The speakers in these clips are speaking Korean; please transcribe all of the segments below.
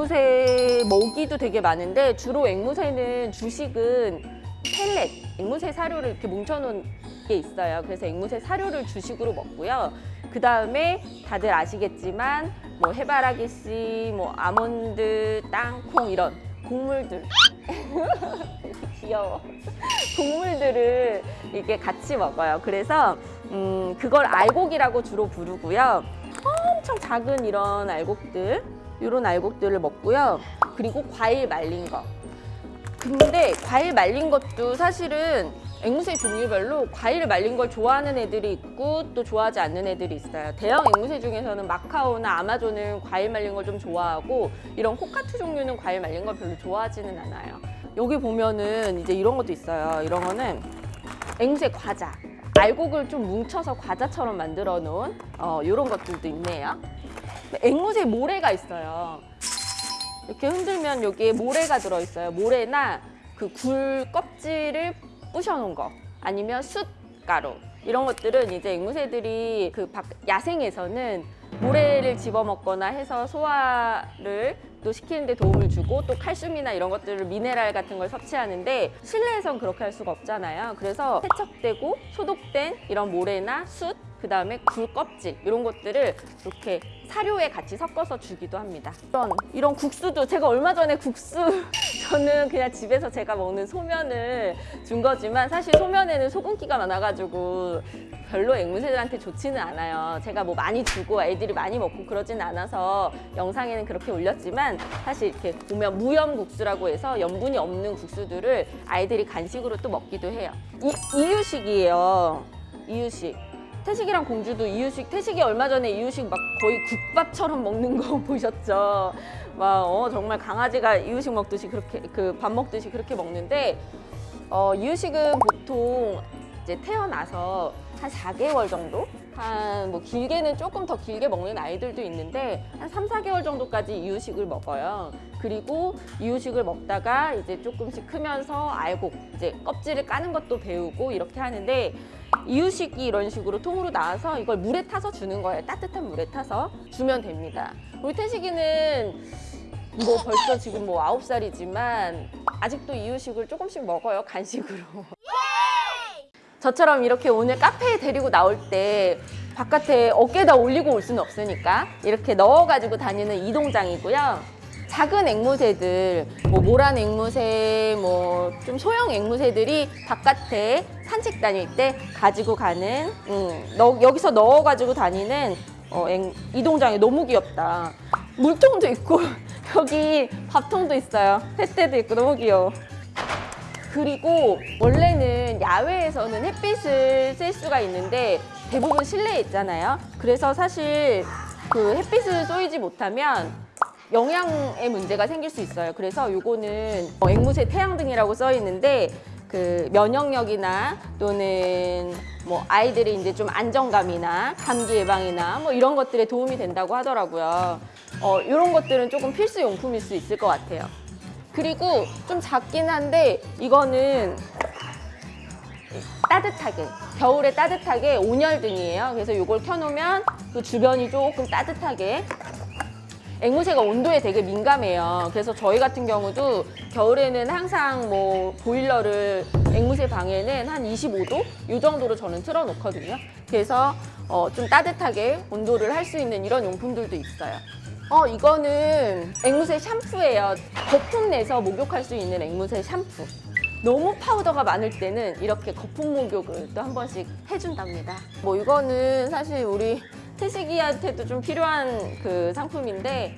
앵무새 먹이도 되게 많은데 주로 앵무새는 주식은 펠렛, 앵무새 사료를 이렇게 뭉쳐놓은 게 있어요. 그래서 앵무새 사료를 주식으로 먹고요. 그 다음에 다들 아시겠지만 뭐 해바라기 씨, 뭐 아몬드, 땅콩 이런 곡물들 귀여워. 곡물들을 이렇게 같이 먹어요. 그래서 음, 그걸 알곡이라고 주로 부르고요. 엄청 작은 이런 알곡들, 이런 알곡들을 먹고요. 그리고 과일 말린 거. 근데 과일 말린 것도 사실은 앵무새 종류별로 과일을 말린 걸 좋아하는 애들이 있고 또 좋아하지 않는 애들이 있어요. 대형 앵무새 중에서는 마카오나 아마존은 과일 말린 걸 좀 좋아하고 이런 코카투 종류는 과일 말린 걸 별로 좋아하지는 않아요. 여기 보면은 이제 이런 것도 있어요. 이런 거는 앵무새 과자. 알곡을 좀 뭉쳐서 과자처럼 만들어 놓은 어, 이런 것들도 있네요. 앵무새 모래가 있어요. 이렇게 흔들면 여기에 모래가 들어있어요. 모래나 그 굴 껍질을 부셔놓은 거 아니면 숯가루 이런 것들은 이제 앵무새들이 그 밖- 야생에서는 모래를 집어먹거나 해서 소화를 또 시키는 데 도움을 주고 또 칼슘이나 이런 것들을 미네랄 같은 걸 섭취하는데 실내에선 그렇게 할 수가 없잖아요. 그래서 세척되고 소독된 이런 모래나 숯 그다음에 굴 껍질 이런 것들을 이렇게 사료에 같이 섞어서 주기도 합니다. 이런 이런 국수도 제가 얼마 전에 국수 저는 그냥 집에서 제가 먹는 소면을 준 거지만 사실 소면에는 소금기가 많아가지고 별로 앵무새들한테 좋지는 않아요. 제가 뭐 많이 주고 애들이 많이 먹고 그러진 않아서 영상에는 그렇게 올렸지만 사실 이렇게 보면 무염 국수라고 해서 염분이 없는 국수들을 아이들이 간식으로 또 먹기도 해요. 이, 이유식이에요. 이유식. 태식이랑 공주도 이유식, 태식이 얼마 전에 이유식 막 거의 국밥처럼 먹는 거 보셨죠? 막 어, 정말 강아지가 이유식 먹듯이 그렇게 그 밥 먹듯이 그렇게 먹는데 어, 이유식은 보통 이제 태어나서 한 4개월 정도? 한 뭐 길게는 조금 더 길게 먹는 아이들도 있는데 한 3, 4개월 정도까지 이유식을 먹어요. 그리고 이유식을 먹다가 이제 조금씩 크면서 알고 이제 껍질을 까는 것도 배우고 이렇게 하는데 이유식이 이런 식으로 통으로 나와서 이걸 물에 타서 주는 거예요. 따뜻한 물에 타서 주면 됩니다. 우리 태식이는 뭐 벌써 지금 뭐 아홉 살이지만 아직도 이유식을 조금씩 먹어요. 간식으로. 저처럼 이렇게 오늘 카페에 데리고 나올 때 바깥에 어깨에다 올리고 올 수는 없으니까 이렇게 넣어가지고 다니는 이동장이고요. 작은 앵무새들, 뭐 모란 앵무새, 뭐 좀 소형 앵무새들이 바깥에 산책 다닐 때 가지고 가는, 음, 너- 여기서 넣어가지고 다니는 어, 앵- 이동장이 너무 귀엽다. 물통도 있고 여기 밥통도 있어요. 햇대도 있고 너무 귀여워. 그리고 원래는 야외에서는 햇빛을 쐴 수가 있는데 대부분 실내에 있잖아요. 그래서 사실 그 햇빛을 쏘이지 못하면 영양에 문제가 생길 수 있어요. 그래서 요거는 어, 앵무새 태양등이라고 써 있는데 그 면역력이나 또는 뭐 아이들의 이제 좀 안정감이나 감기 예방이나 뭐 이런 것들에 도움이 된다고 하더라고요. 어, 이런 것들은 조금 필수 용품일 수 있을 것 같아요. 그리고 좀 작긴 한데 이거는 따뜻하게 겨울에 따뜻하게 온열등이에요. 그래서 이걸 켜놓으면 그 주변이 조금 따뜻하게 앵무새가 온도에 되게 민감해요. 그래서 저희 같은 경우도 겨울에는 항상 뭐 보일러를 앵무새 방에는 한 25도 이 정도로 저는 틀어놓거든요. 그래서 어, 좀 따뜻하게 온도를 할 수 있는 이런 용품들도 있어요. 어 이거는 앵무새 샴푸예요. 거품 내서 목욕할 수 있는 앵무새 샴푸. 너무 파우더가 많을 때는 이렇게 거품 목욕을 또 한 번씩 해준답니다. 뭐 이거는 사실 우리 태식이한테도 좀 필요한 그 상품인데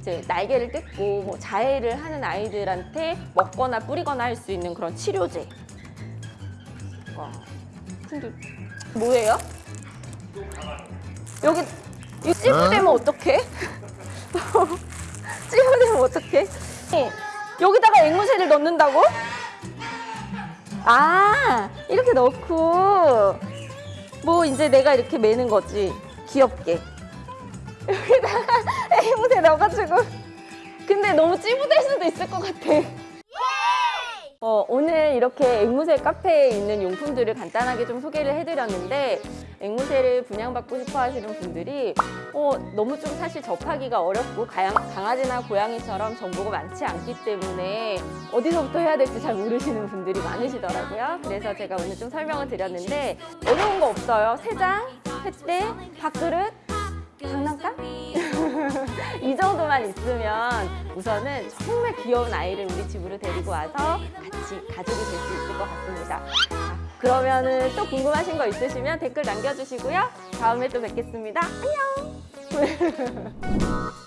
이제 날개를 뜯고 뭐 자해를 하는 아이들한테 먹거나 뿌리거나 할 수 있는 그런 치료제. 와, 근데 뭐예요? 여기 이거 찌부되면 어떡해? 찌부되면 어떡해? 여기다가 앵무새를 넣는다고? 아 이렇게 넣고. 뭐 이제 내가 이렇게 매는 거지. 귀엽게. 여기다가 앵무새 넣어가지고. 근데 너무 찌부될 수도 있을 것 같아. 어, 오늘 이렇게 앵무새 카페에 있는 용품들을 간단하게 좀 소개를 해드렸는데 앵무새를 분양받고 싶어 하시는 분들이 어, 너무 좀 사실 접하기가 어렵고 강아지나 고양이처럼 정보가 많지 않기 때문에 어디서부터 해야 될지 잘 모르시는 분들이 많으시더라고요. 그래서 제가 오늘 좀 설명을 드렸는데 어려운 거 없어요. 세장, 횃대, 밥그릇, 장난감? 이 정도만 있으면 우선은 정말 귀여운 아이를 우리 집으로 데리고 와서 같이 가족이 될 수 있을 것 같습니다. 자, 그러면은 또 궁금하신 거 있으시면 댓글 남겨주시고요. 다음에 또 뵙겠습니다. 안녕!